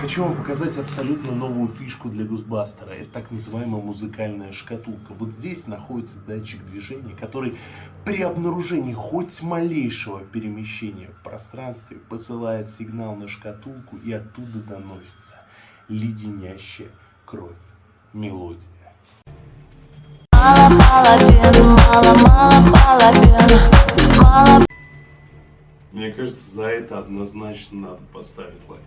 Хочу вам показать абсолютно новую фишку для Гусбастера. Это так называемая музыкальная шкатулка. Вот здесь находится датчик движения, который при обнаружении хоть малейшего перемещения в пространстве посылает сигнал на шкатулку и оттуда доносится леденящая кровь мелодия. Мало мало, мало... Мне кажется, за это однозначно надо поставить лайк.